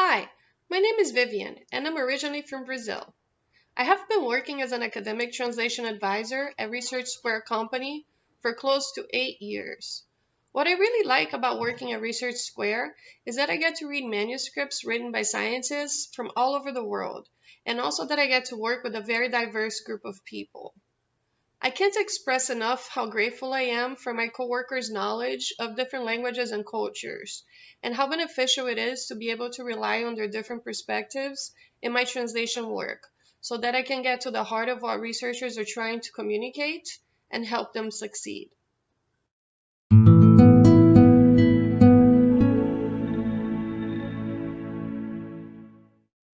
Hi, my name is Vivian, and I'm originally from Brazil. I have been working as an academic translation advisor at Research Square Company for close to eight years. What I really like about working at Research Square is that I get to read manuscripts written by scientists from all over the world, and also that I get to work with a very diverse group of people. I can't express enough how grateful I am for my coworkers' knowledge of different languages and cultures, and how beneficial it is to be able to rely on their different perspectives in my translation work so that I can get to the heart of what researchers are trying to communicate and help them succeed.